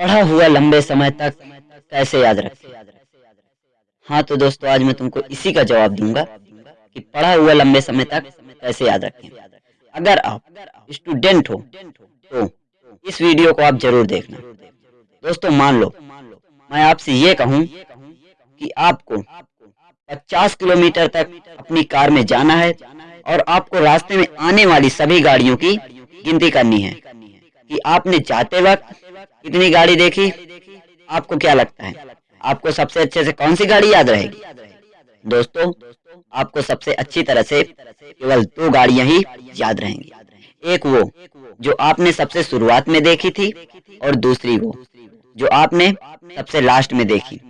पढ़ा हुआ लंबे समय तक कैसे याद रखें? हाँ तो दोस्तों, आज मैं तुमको इसी का जवाब दूँगा कि पढ़ा हुआ लंबे समय तक कैसे याद रखें। अगर आप स्टूडेंट हो तो इस वीडियो को आप ज़रूर देखना। दोस्तों, मान लो, मैं आपसे ये कहूँ कि आपको 50 किलोमीटर तक अपनी कार में जाना है और आपको रास्ते में आने वाली सभी गाड़ियों की गिनती करनी है कि आपने जाते वक्त कितनी गाड़ी देखी, आपको क्या लगता है? आपको सबसे अच्छे से कौन सी गाड़ी याद रहेगी? दोस्तों, आपको सबसे अच्छी तरह से केवल दो गाड़ियाँ ही याद रहेंगी। एक वो, जो आपने सबसे शुरुआत में देखी थी, और दूसरी वो, जो आपने सबसे लास्ट में देखी।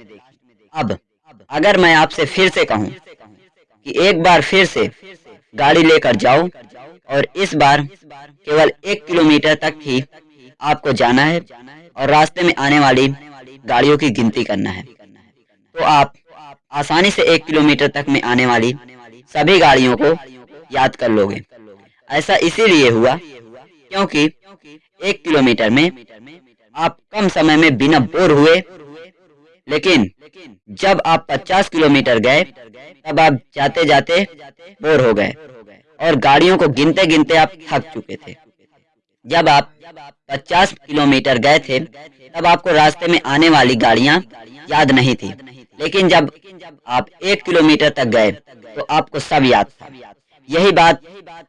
अब, अगर मैं आपसे फिर से कहूँ कि एक बार फिर से गाड़ी लेकर जाओ, और इस बार केवल एक किलोमीटर तक ही आपको जाना है और रास्ते में आने वाली गाड़ियों की गिनती करना है। तो आप आसानी से एक किलोमीटर तक में आने वाली सभी गाड़ियों को याद कर लोगे। ऐसा इसीलिए हुआ क्योंकि एक किलोमीटर में आप कम समय में बिना बोर हुए, लेकिन जब आप 50 किलोमीटर गए, तब आप जाते जाते बोर हो गए और गाड़ियों को गिनते गिनते आप थक चुके थे। जब आप 50 किलोमीटर गए थे, तब आपको रास्ते में आने वाली गाड़ियाँ याद नहीं थी। लेकिन जब आप एक किलोमीटर तक गए तो आपको सब याद था। यही बात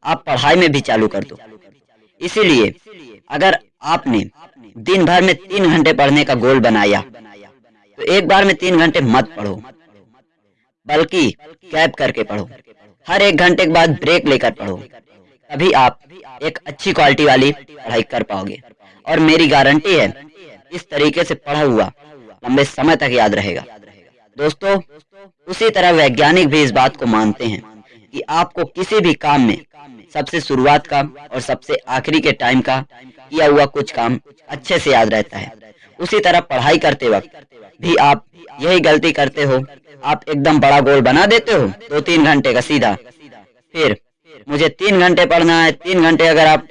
आप पढ़ाई में भी चालू कर दो। इसीलिए अगर आपने दिन भर में तीन घंटे पढ़ने का गोल बनाया तो एक बार में तीन घंटे मत पढ़ो, बल्कि कैब करके पढ़ो। हर एक घंटे के बाद ब्रेक लेकर पढ़ो। तभी आप एक अच्छी क्वालिटी वाली पढ़ाई कर पाओगे। और मेरी गारंटी है, इस तरीके से पढ़ा हुआ लंबे समय तक याद रहेगा। दोस्तों, उसी तरह वैज्ञानिक भी इस बात को मानते हैं कि आपको किसी भी काम में सबसे शुरुआत का और सबसे आखिरी के टाइम का किया हुआ कुछ काम अच्छे से याद रहता है। उसी तरह पढ़ाई करते वक्त भी आप यही गलती करते हो, आप एकदम बड़ा गोल बना देते हो दो तीन घंटे का सीधा, फिर मुझे तीन घंटे पढ़ना है, तीन घंटे अगर आप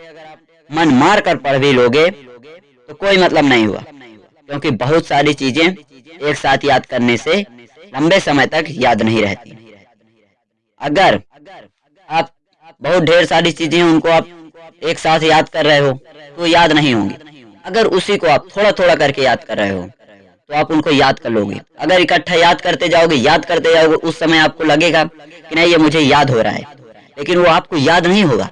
मन मार कर पढ़ भी लोगे तो कोई मतलब नहीं हुआ। क्योंकि बहुत सारी चीज़ें एक साथ याद करने से लंबे समय तक याद नहीं रहती। अगर आप बहुत ढेर सारी चीज़ें उनको आप एक साथ याद कर रहे हो तो याद नहीं होंगी। अगर उसी को आप थोड़ा थोड़ा करके याद कर रहे हो तो आप उनको याद कर लोगे। अगर इकट्ठा याद करते जाओगे, याद करते जाओगे, उस समय आपको लगेगा कि नहीं, ये मुझे याद हो रहा है। लेकिन वो आपको याद नहीं होगा।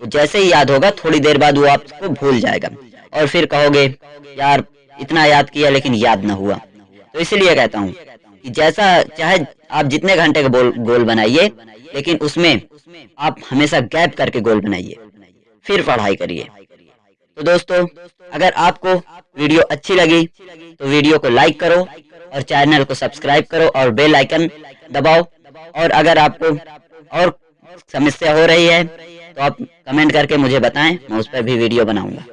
वो जैसे ही याद होगा, थोड़ी देर बाद वो आपको भूल जाएगा। और फिर कहोगे, यार, इतना याद किया, लेकिन याद ना हुआ। तो इसलिए कहता हूँ कि जैसा, चाहे आप जितने घंटे का गोल बनाइए, लेकिन उसमें आप हमेशा गैप करके गोल बनाइए। फिर पढ़ाई करिए। तो दोस्तों, अगर आपको वीडियो अच्छी लगी तो वीडियो को लाइक करो और चैनल को सब्सक्राइब करो और बेल आइकन दबाओ। और अगर आपको और समस्या हो रही है तो आप कमेंट करके मुझे बताएँ, मैं उस पर भी वीडियो बनाऊँगा।